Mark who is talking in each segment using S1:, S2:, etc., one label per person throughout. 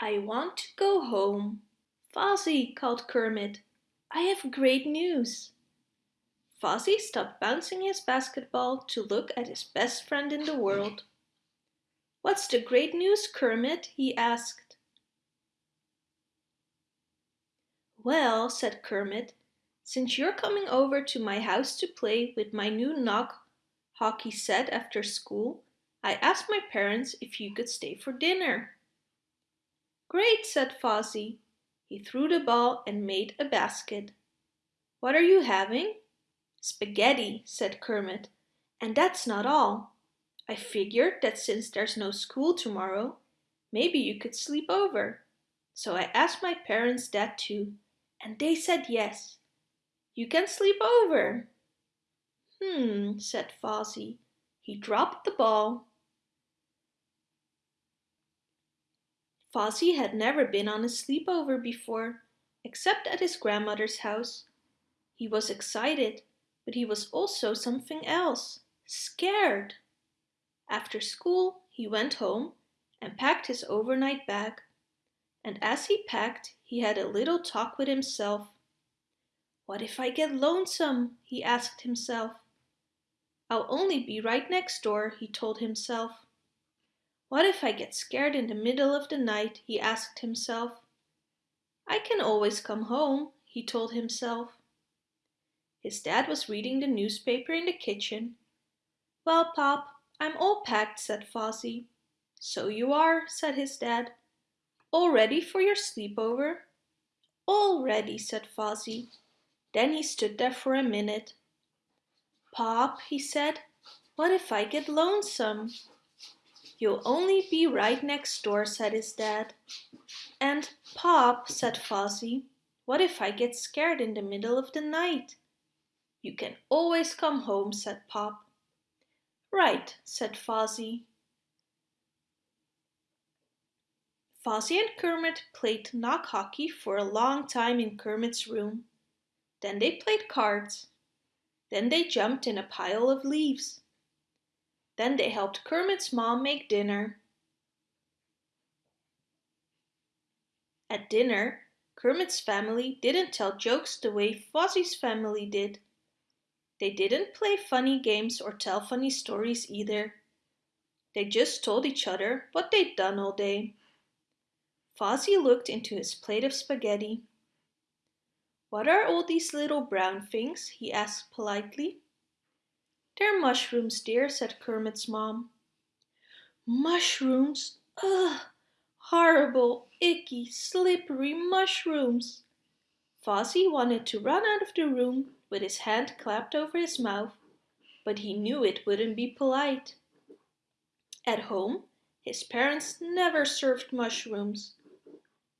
S1: I want to go home. Fozzie, called Kermit, I have great news. Fozzie stopped bouncing his basketball to look at his best friend in the world. What's the great news, Kermit? he asked. Well, said Kermit, since you're coming over to my house to play with my new knock hockey set after school, I asked my parents if you could stay for dinner. Great, said Fozzie. He threw the ball and made a basket. What are you having? Spaghetti, said Kermit. And that's not all. I figured that since there's no school tomorrow, maybe you could sleep over. So I asked my parents that too, and they said yes. You can sleep over. Hmm, said Fozzie. He dropped the ball. Fozzie had never been on a sleepover before, except at his grandmother's house. He was excited, but he was also something else, scared. After school, he went home and packed his overnight bag. And as he packed, he had a little talk with himself. What if I get lonesome? he asked himself. I'll only be right next door, he told himself. What if I get scared in the middle of the night, he asked himself. I can always come home, he told himself. His dad was reading the newspaper in the kitchen. Well, Pop, I'm all packed, said Fozzie. So you are, said his dad. All ready for your sleepover? All ready, said Fozzie. Then he stood there for a minute. Pop, he said, what if I get lonesome? You'll only be right next door, said his dad. And, Pop, said Fozzie, what if I get scared in the middle of the night? You can always come home, said Pop. Right, said Fozzie. Fozzie and Kermit played knock hockey for a long time in Kermit's room. Then they played cards. Then they jumped in a pile of leaves. Then they helped Kermit's mom make dinner. At dinner, Kermit's family didn't tell jokes the way Fozzie's family did. They didn't play funny games or tell funny stories either. They just told each other what they'd done all day. Fozzie looked into his plate of spaghetti. What are all these little brown things? he asked politely. They're mushrooms, dear, said Kermit's mom. Mushrooms? Ugh! Horrible, icky, slippery mushrooms! Fozzie wanted to run out of the room with his hand clapped over his mouth, but he knew it wouldn't be polite. At home, his parents never served mushrooms.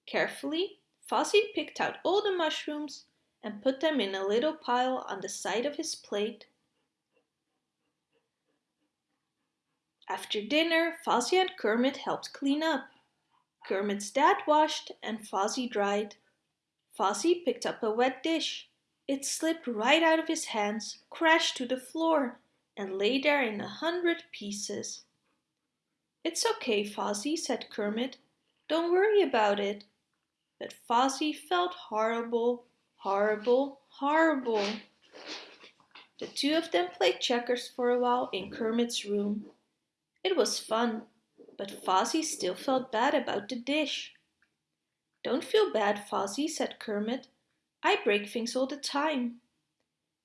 S1: Carefully, Fozzie picked out all the mushrooms and put them in a little pile on the side of his plate. After dinner, Fozzie and Kermit helped clean up. Kermit's dad washed and Fozzie dried. Fozzie picked up a wet dish. It slipped right out of his hands, crashed to the floor, and lay there in a hundred pieces. It's okay, Fozzie, said Kermit. Don't worry about it. But Fozzie felt horrible, horrible, horrible. The two of them played checkers for a while in Kermit's room. It was fun, but Fozzie still felt bad about the dish. Don't feel bad, Fozzie, said Kermit. I break things all the time.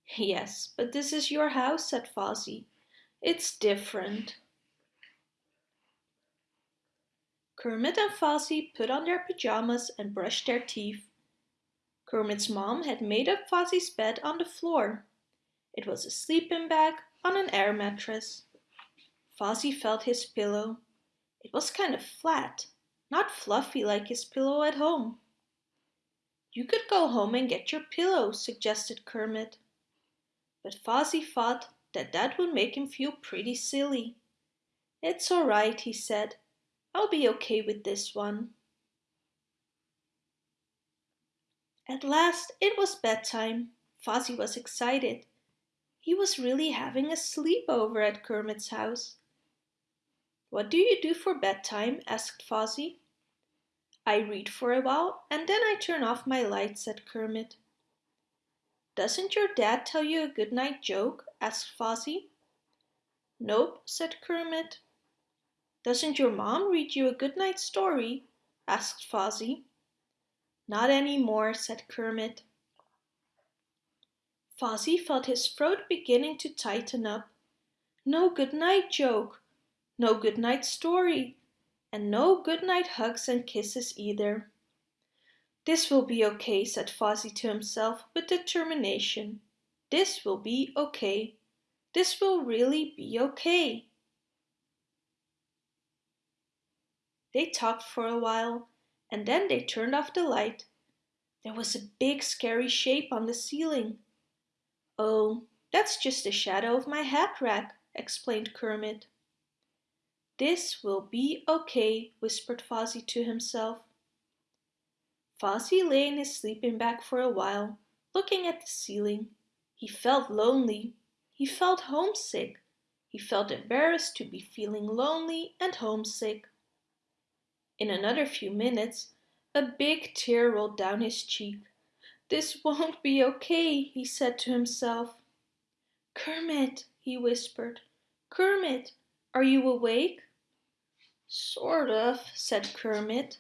S1: Yes, but this is your house, said Fozzie. It's different. Kermit and Fozzie put on their pajamas and brushed their teeth. Kermit's mom had made up Fozzie's bed on the floor. It was a sleeping bag on an air mattress. Fozzie felt his pillow. It was kind of flat, not fluffy like his pillow at home. You could go home and get your pillow, suggested Kermit. But Fozzie thought that that would make him feel pretty silly. It's all right, he said. I'll be okay with this one. At last it was bedtime. Fozzie was excited. He was really having a sleepover at Kermit's house. What do you do for bedtime? asked Fozzie. I read for a while and then I turn off my light, said Kermit. Doesn't your dad tell you a good night joke? asked Fozzie. Nope, said Kermit. Doesn't your mom read you a good night story? asked Fozzie. Not any more, said Kermit. Fozzie felt his throat beginning to tighten up. No good night joke, no good night story, and no good night hugs and kisses either. This will be okay, said Fozzie to himself with determination. This will be okay. This will really be okay. They talked for a while, and then they turned off the light. There was a big scary shape on the ceiling. Oh, that's just the shadow of my hat rack, explained Kermit. This will be okay, whispered Fozzie to himself. Fozzie lay in his sleeping bag for a while, looking at the ceiling. He felt lonely. He felt homesick. He felt embarrassed to be feeling lonely and homesick. In another few minutes, a big tear rolled down his cheek. This won't be okay, he said to himself. Kermit, he whispered. Kermit, are you awake? Sort of, said Kermit.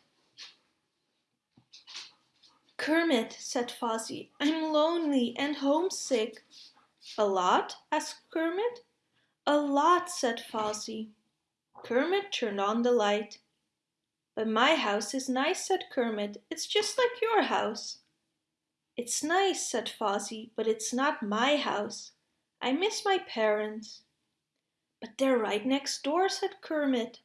S1: Kermit, said Fozzie, I'm lonely and homesick. A lot? asked Kermit. A lot, said Fozzie. Kermit turned on the light. But my house is nice, said Kermit. It's just like your house. It's nice, said Fozzie, but it's not my house. I miss my parents. But they're right next door, said Kermit.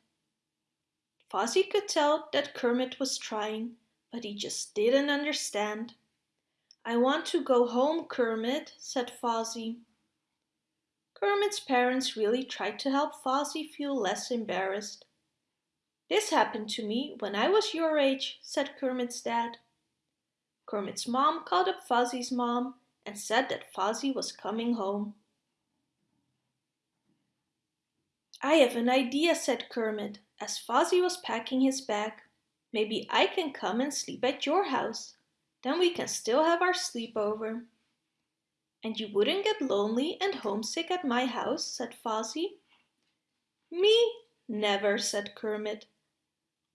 S1: Fozzie could tell that Kermit was trying but he just didn't understand. I want to go home, Kermit, said Fozzie. Kermit's parents really tried to help Fozzie feel less embarrassed. This happened to me when I was your age, said Kermit's dad. Kermit's mom called up Fozzie's mom and said that Fozzie was coming home. I have an idea, said Kermit, as Fozzie was packing his bag. Maybe I can come and sleep at your house. Then we can still have our sleepover. And you wouldn't get lonely and homesick at my house, said Fozzie. Me? Never, said Kermit.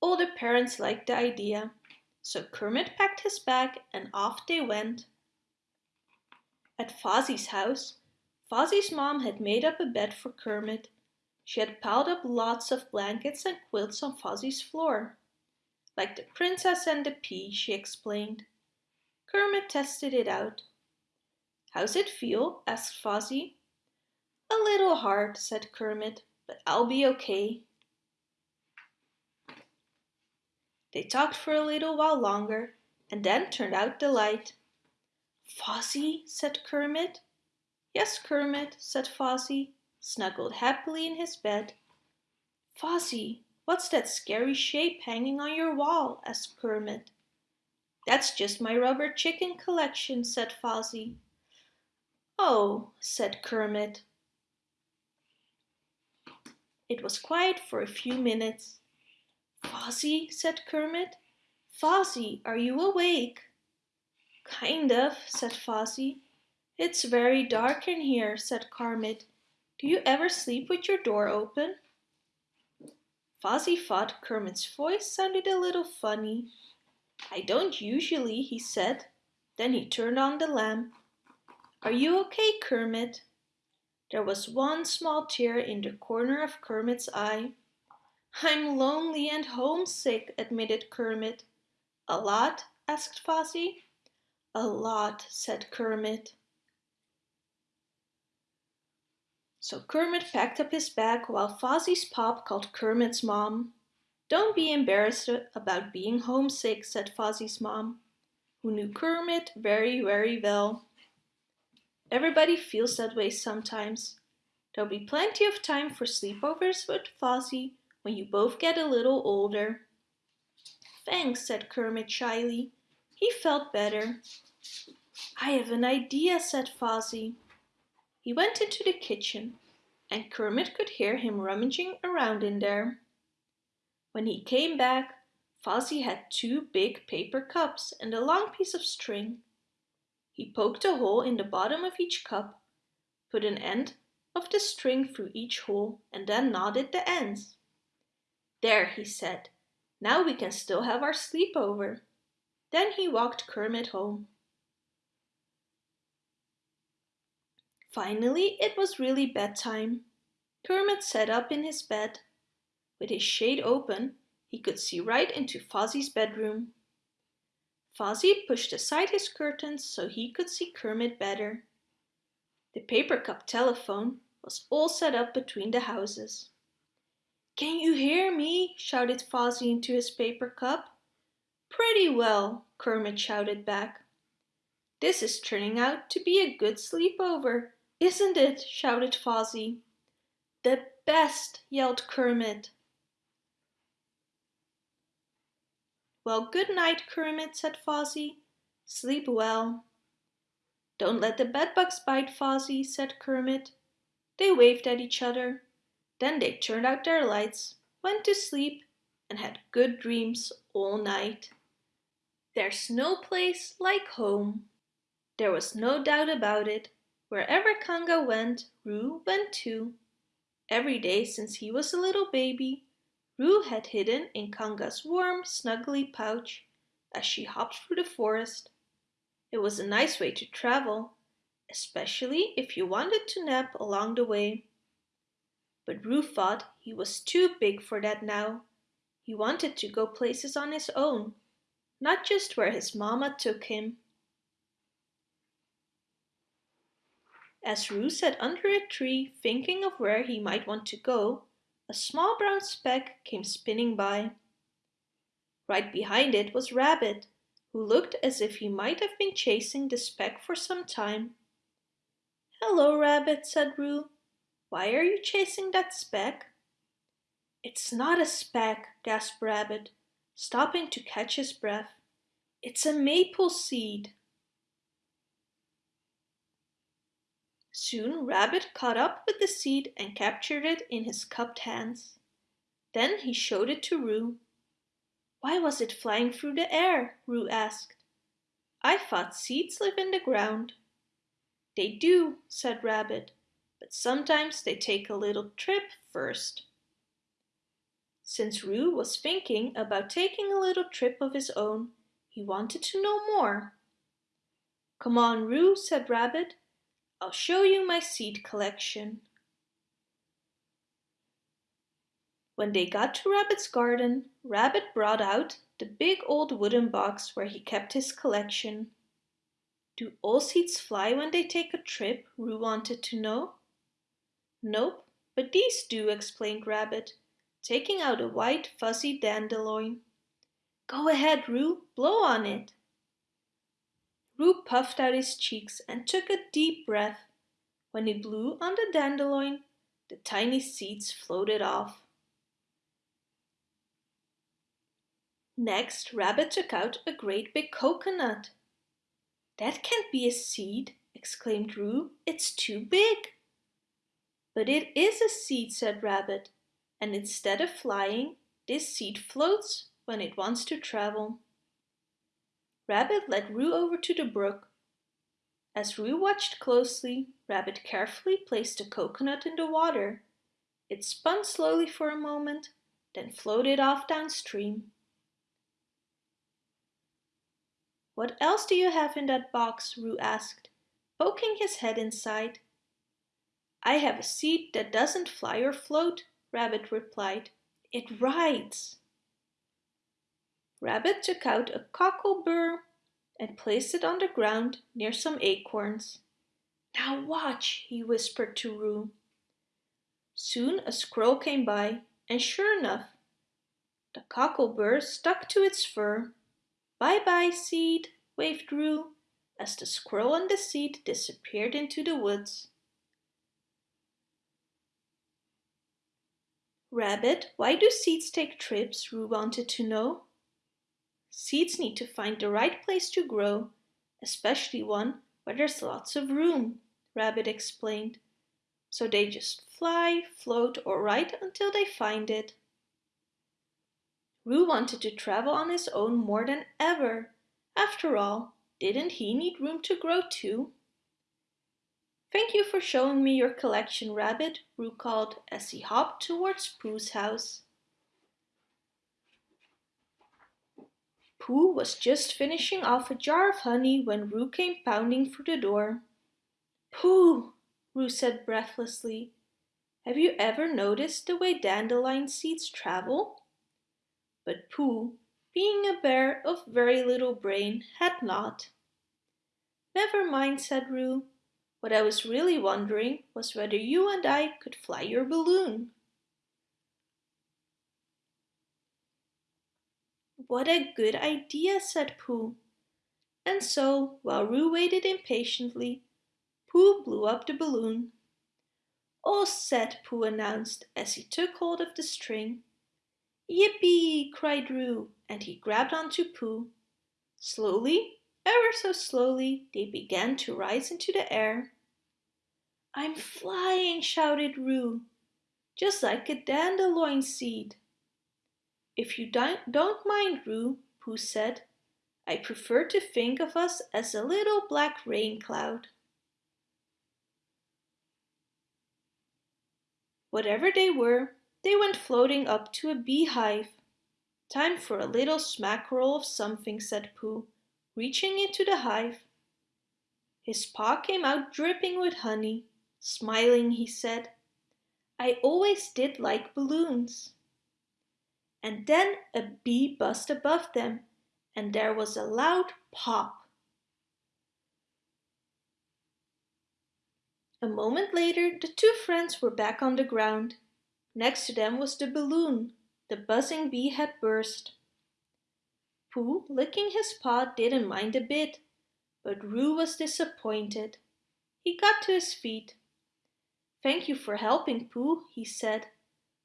S1: All the parents liked the idea. So Kermit packed his bag and off they went. At Fozzie's house, Fozzie's mom had made up a bed for Kermit. She had piled up lots of blankets and quilts on Fozzie's floor. Like the princess and the pea, she explained. Kermit tested it out. How's it feel? asked Fozzie. A little hard, said Kermit, but I'll be okay. They talked for a little while longer and then turned out the light. Fozzie, said Kermit. Yes, Kermit, said Fozzie, snuggled happily in his bed. Fozzie, What's that scary shape hanging on your wall? asked Kermit. That's just my rubber chicken collection, said Fozzie. Oh, said Kermit. It was quiet for a few minutes. Fozzie, said Kermit. Fozzie, are you awake? Kind of, said Fozzie. It's very dark in here, said Kermit. Do you ever sleep with your door open? Fozzie thought Kermit's voice sounded a little funny. I don't usually, he said. Then he turned on the lamp. Are you okay, Kermit? There was one small tear in the corner of Kermit's eye. I'm lonely and homesick, admitted Kermit. A lot? asked Fozzie. A lot, said Kermit. So Kermit packed up his bag while Fozzie's pop called Kermit's mom. Don't be embarrassed about being homesick, said Fozzie's mom, who knew Kermit very, very well. Everybody feels that way sometimes. There'll be plenty of time for sleepovers with Fozzie when you both get a little older. Thanks, said Kermit shyly. He felt better. I have an idea, said Fozzie. He went into the kitchen, and Kermit could hear him rummaging around in there. When he came back, Fozzie had two big paper cups and a long piece of string. He poked a hole in the bottom of each cup, put an end of the string through each hole and then knotted the ends. There, he said, now we can still have our sleepover. Then he walked Kermit home. Finally, it was really bedtime. Kermit sat up in his bed. With his shade open, he could see right into Fozzie's bedroom. Fozzie pushed aside his curtains so he could see Kermit better. The paper cup telephone was all set up between the houses. Can you hear me? shouted Fozzie into his paper cup. Pretty well, Kermit shouted back. This is turning out to be a good sleepover, isn't it? shouted Fozzie. The best, yelled Kermit. Well, good night, Kermit, said Fozzie. Sleep well. Don't let the bedbugs bite, Fozzie, said Kermit. They waved at each other. Then they turned out their lights, went to sleep, and had good dreams all night. There's no place like home. There was no doubt about it. Wherever Kanga went, Roo went too. Every day since he was a little baby, Roo had hidden in Kanga's warm, snuggly pouch as she hopped through the forest. It was a nice way to travel, especially if you wanted to nap along the way. But Roo thought he was too big for that now. He wanted to go places on his own, not just where his mama took him. As Roo sat under a tree thinking of where he might want to go, a small brown speck came spinning by. Right behind it was Rabbit, who looked as if he might have been chasing the speck for some time. Hello, Rabbit, said Roo. Why are you chasing that speck? It's not a speck, gasped Rabbit, stopping to catch his breath. It's a maple seed. Soon Rabbit caught up with the seed and captured it in his cupped hands. Then he showed it to Roo. Why was it flying through the air? Roo asked. I thought seeds live in the ground. They do, said Rabbit, but sometimes they take a little trip first. Since Roo was thinking about taking a little trip of his own, he wanted to know more. Come on, Roo, said Rabbit. I'll show you my seed collection. When they got to Rabbit's garden, Rabbit brought out the big old wooden box where he kept his collection. Do all seeds fly when they take a trip? Roo wanted to know. Nope, but these do, explained Rabbit, taking out a white fuzzy dandelion. Go ahead, Roo, blow on it. Roo puffed out his cheeks and took a deep breath. When he blew on the dandelion, the tiny seeds floated off. Next, Rabbit took out a great big coconut. That can't be a seed, exclaimed Roo. It's too big. But it is a seed, said Rabbit, and instead of flying, this seed floats when it wants to travel. Rabbit led Roo over to the brook. As Roo watched closely, Rabbit carefully placed the coconut in the water. It spun slowly for a moment, then floated off downstream. What else do you have in that box? Roo asked, poking his head inside. I have a seed that doesn't fly or float, Rabbit replied. It rides. Rabbit took out a cockleburr and placed it on the ground near some acorns. Now watch, he whispered to Roo. Soon a squirrel came by, and sure enough, the cockleburr stuck to its fur. Bye-bye, seed, waved Roo, as the squirrel and the seed disappeared into the woods. Rabbit, why do seeds take trips? Roo wanted to know. Seeds need to find the right place to grow, especially one where there's lots of room, Rabbit explained. So they just fly, float or ride until they find it. Roo wanted to travel on his own more than ever. After all, didn't he need room to grow too? Thank you for showing me your collection, Rabbit, Roo called as he hopped towards Pooh's house. Pooh was just finishing off a jar of honey when Roo came pounding through the door. Pooh, Roo said breathlessly, have you ever noticed the way dandelion seeds travel? But Pooh, being a bear of very little brain, had not. Never mind, said Roo. What I was really wondering was whether you and I could fly your balloon. What a good idea, said Pooh. And so, while Roo waited impatiently, Pooh blew up the balloon. Oh, All set, Pooh announced as he took hold of the string. Yippee! cried Roo, and he grabbed onto Pooh. Slowly, ever so slowly, they began to rise into the air. I'm flying, shouted Roo, just like a dandelion seed. If you don't mind, Roo, Pooh said, I prefer to think of us as a little black rain cloud. Whatever they were, they went floating up to a beehive. Time for a little smackerel of something, said Pooh, reaching into the hive. His paw came out dripping with honey. Smiling, he said, I always did like balloons. And then a bee buzzed above them, and there was a loud pop. A moment later, the two friends were back on the ground. Next to them was the balloon. The buzzing bee had burst. Pooh, licking his paw, didn't mind a bit, but Roo was disappointed. He got to his feet. Thank you for helping, Pooh, he said,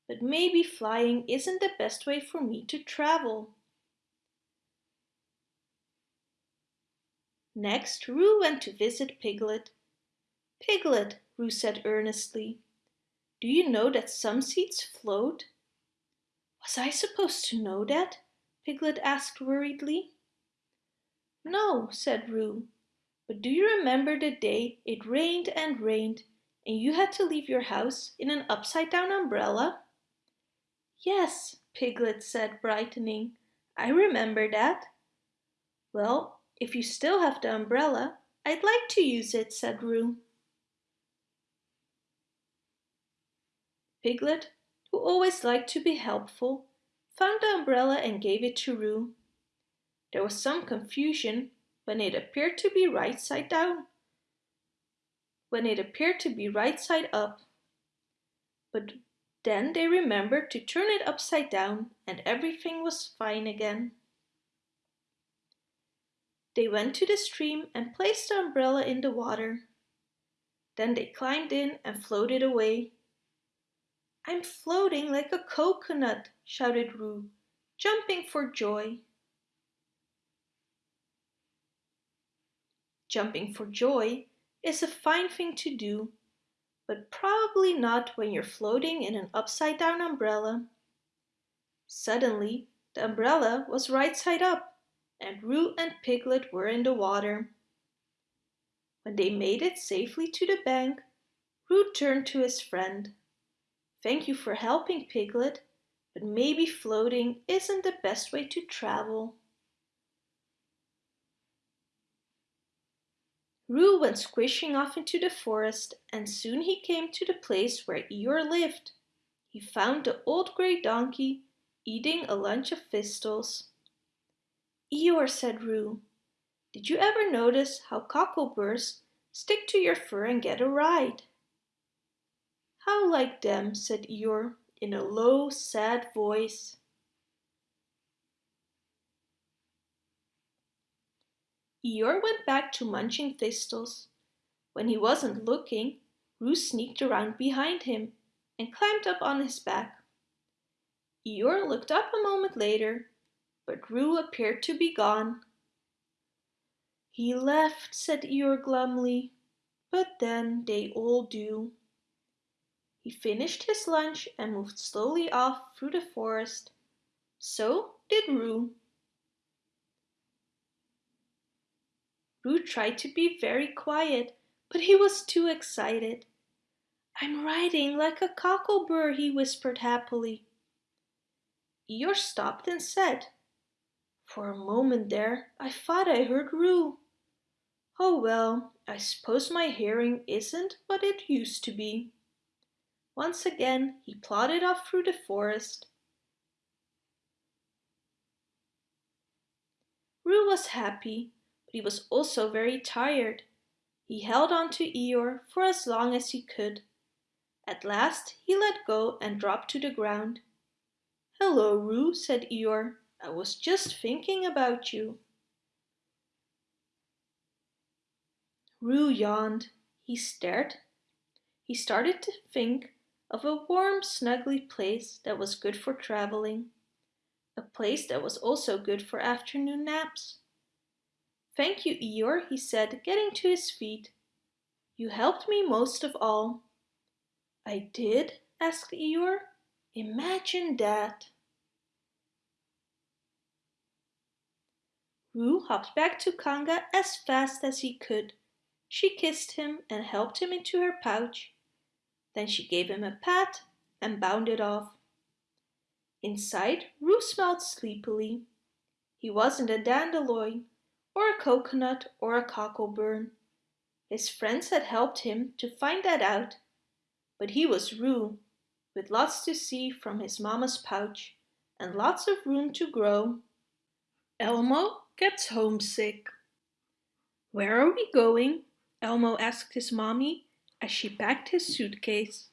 S1: but maybe flying isn't the best way for me to travel. Next, Roo went to visit Piglet. Piglet, Roo said earnestly, do you know that some seeds float? Was I supposed to know that? Piglet asked worriedly. No, said Roo, but do you remember the day it rained and rained and you had to leave your house in an upside-down umbrella? Yes, Piglet said, brightening. I remember that. Well, if you still have the umbrella, I'd like to use it, said Roo. Piglet, who always liked to be helpful, found the umbrella and gave it to Roo. There was some confusion when it appeared to be right side down. When it appeared to be right side up. But then they remembered to turn it upside down and everything was fine again. They went to the stream and placed the umbrella in the water. Then they climbed in and floated away. I'm floating like a coconut, shouted Roo, jumping for joy. Jumping for joy is a fine thing to do, but probably not when you're floating in an upside down umbrella. Suddenly, the umbrella was right side up, and Roo and Piglet were in the water. When they made it safely to the bank, Roo turned to his friend. Thank you for helping, Piglet, but maybe floating isn't the best way to travel. Roo went squishing off into the forest and soon he came to the place where Eeyore lived. He found the old grey donkey eating a lunch of thistles. Eeyore, said Roo, did you ever notice how cockleburs stick to your fur and get a ride? How like them, said Eeyore in a low, sad voice. Eeyore went back to munching thistles. When he wasn't looking, Roo sneaked around behind him and climbed up on his back. Eeyore looked up a moment later, but Roo appeared to be gone. He left, said Eeyore glumly, but then they all do. He finished his lunch and moved slowly off through the forest. So did Roo. Roo tried to be very quiet, but he was too excited. I'm riding like a cocklebur, he whispered happily. Eeyore stopped and said, For a moment there, I thought I heard Roo. Oh well, I suppose my hearing isn't what it used to be. Once again he plodded off through the forest. Roo was happy, but he was also very tired. He held on to Eeyore for as long as he could. At last he let go and dropped to the ground. Hello, Roo, said Eeyore. I was just thinking about you. Roo yawned. He stared. He started to think of a warm, snuggly place that was good for traveling. A place that was also good for afternoon naps. Thank you, Eeyore, he said, getting to his feet. You helped me most of all. I did? asked Eeyore. Imagine that. Roo hopped back to Kanga as fast as he could. She kissed him and helped him into her pouch. Then she gave him a pat and bounded off. Inside, Roo smiled sleepily. He wasn't a dandelion, or a coconut, or a cocklebur. His friends had helped him to find that out, but he was Roo, with lots to see from his mama's pouch and lots of room to grow. Elmo gets homesick. Where are we going? Elmo asked his mommy as she packed his suitcase.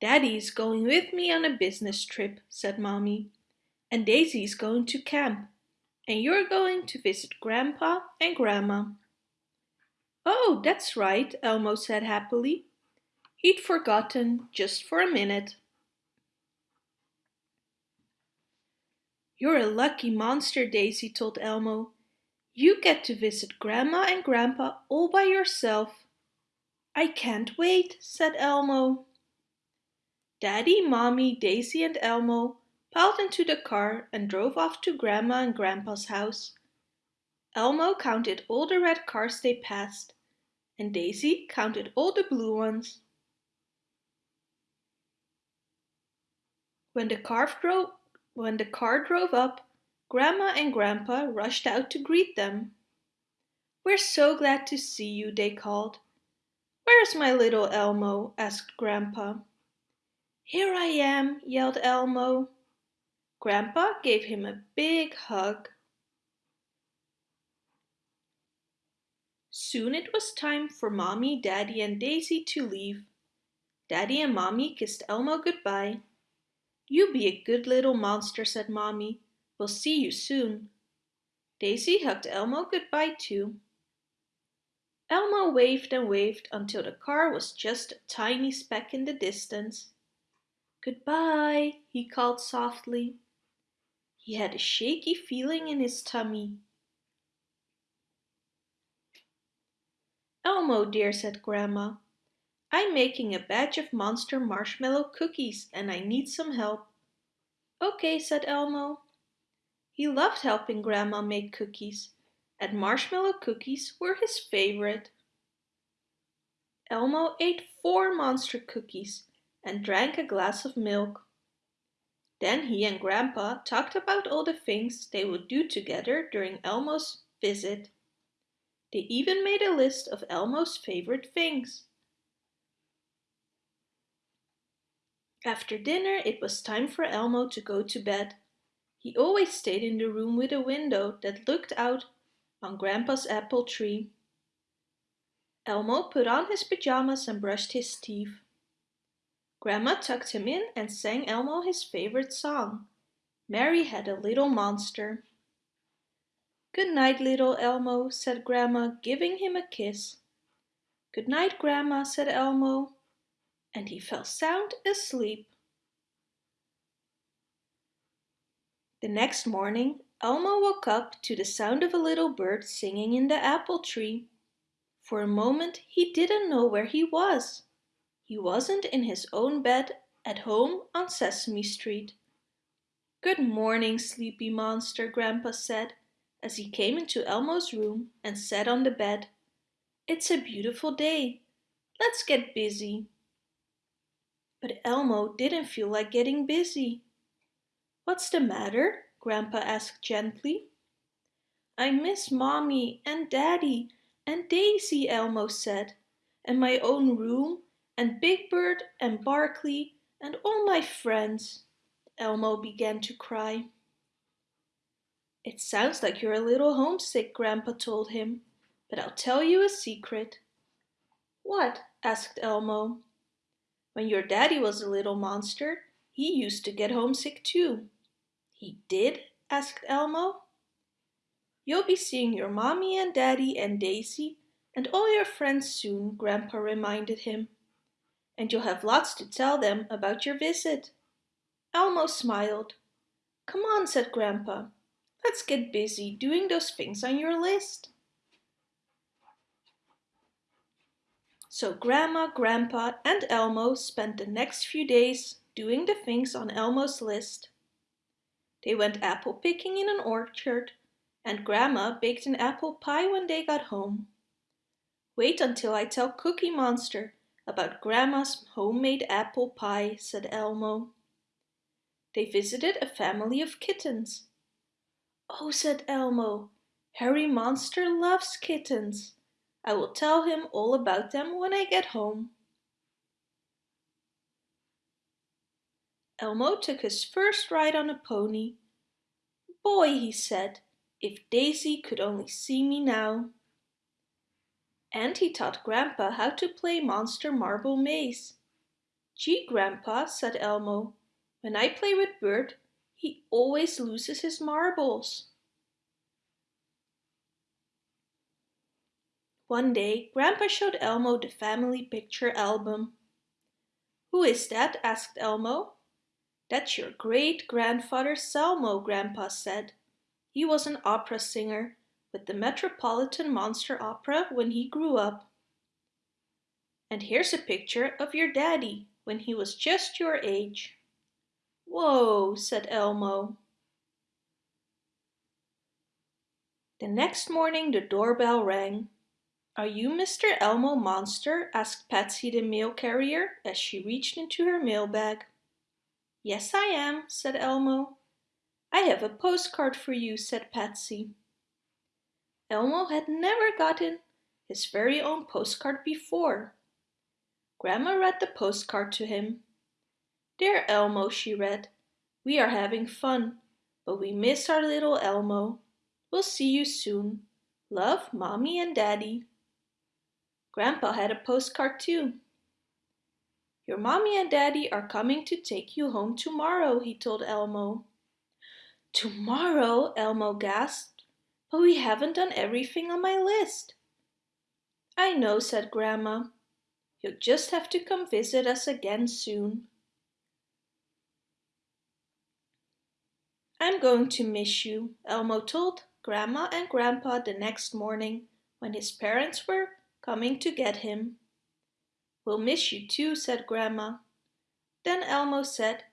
S1: Daddy is going with me on a business trip, said Mommy. And Daisy's going to camp. And you're going to visit Grandpa and Grandma. Oh, that's right, Elmo said happily. He'd forgotten just for a minute. You're a lucky monster, Daisy told Elmo. You get to visit Grandma and Grandpa all by yourself. I can't wait, said Elmo. Daddy, Mommy, Daisy and Elmo piled into the car and drove off to Grandma and Grandpa's house. Elmo counted all the red cars they passed, and Daisy counted all the blue ones. When the car drove, when the car drove up, Grandma and Grandpa rushed out to greet them. We're so glad to see you, they called. Where's my little Elmo? asked Grandpa. Here I am, yelled Elmo. Grandpa gave him a big hug. Soon it was time for Mommy, Daddy and Daisy to leave. Daddy and Mommy kissed Elmo goodbye. You be a good little monster, said Mommy. We'll see you soon. Daisy hugged Elmo goodbye too. Elmo waved and waved until the car was just a tiny speck in the distance. Goodbye, he called softly. He had a shaky feeling in his tummy. Elmo dear, said Grandma, I'm making a batch of monster marshmallow cookies and I need some help. Okay, said Elmo. He loved helping Grandma make cookies, and marshmallow cookies were his favorite. Elmo ate four monster cookies and drank a glass of milk. Then he and Grandpa talked about all the things they would do together during Elmo's visit. They even made a list of Elmo's favorite things. After dinner it was time for Elmo to go to bed. He always stayed in the room with a window that looked out on Grandpa's apple tree. Elmo put on his pajamas and brushed his teeth. Grandma tucked him in and sang Elmo his favorite song, Mary Had a Little Monster. Good night, little Elmo, said Grandma, giving him a kiss. Good night, Grandma, said Elmo, and he fell sound asleep. The next morning, Elmo woke up to the sound of a little bird singing in the apple tree. For a moment he didn't know where he was. He wasn't in his own bed at home on Sesame Street. Good morning, sleepy monster, Grandpa said, as he came into Elmo's room and sat on the bed. It's a beautiful day. Let's get busy. But Elmo didn't feel like getting busy. What's the matter? Grandpa asked gently. I miss Mommy and Daddy and Daisy, Elmo said, and my own room and Big Bird and Barkley and all my friends. Elmo began to cry. It sounds like you're a little homesick, Grandpa told him, but I'll tell you a secret. What? asked Elmo. When your daddy was a little monster, he used to get homesick too. He did? asked Elmo. You'll be seeing your mommy and daddy and Daisy and all your friends soon, Grandpa reminded him. And you'll have lots to tell them about your visit. Elmo smiled. Come on, said Grandpa. Let's get busy doing those things on your list. So Grandma, Grandpa and Elmo spent the next few days doing the things on Elmo's list. They went apple picking in an orchard and Grandma baked an apple pie when they got home. Wait until I tell Cookie Monster about Grandma's homemade apple pie, said Elmo. They visited a family of kittens. Oh, said Elmo, Herry Monster loves kittens. I will tell him all about them when I get home. Elmo took his first ride on a pony. Boy, he said, if Daisy could only see me now. And he taught Grandpa how to play Monster Marble Maze. Gee, Grandpa, said Elmo, when I play with Bert, he always loses his marbles. One day, Grandpa showed Elmo the family picture album. Who is that? asked Elmo. That's your great-grandfather Selmo, Grandpa said. He was an opera singer with the Metropolitan Monster Opera when he grew up. And here's a picture of your daddy when he was just your age. Whoa, said Elmo. The next morning the doorbell rang. Are you Mr. Elmo Monster? asked Patsy the mail carrier as she reached into her mailbag. Yes, I am, said Elmo. I have a postcard for you, said Patsy. Elmo had never gotten his very own postcard before. Grandma read the postcard to him. Dear Elmo, she read, we are having fun, but we miss our little Elmo. We'll see you soon. Love, Mommy and Daddy. Grandpa had a postcard too. Your mommy and daddy are coming to take you home tomorrow, he told Elmo. Tomorrow, Elmo gasped, but we haven't done everything on my list. I know, said Grandma. You'll just have to come visit us again soon. I'm going to miss you, Elmo told Grandma and Grandpa the next morning when his parents were coming to get him. We'll miss you too, said Grandma. Then Elmo said,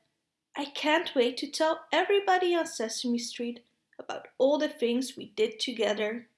S1: I can't wait to tell everybody on Sesame Street about all the things we did together.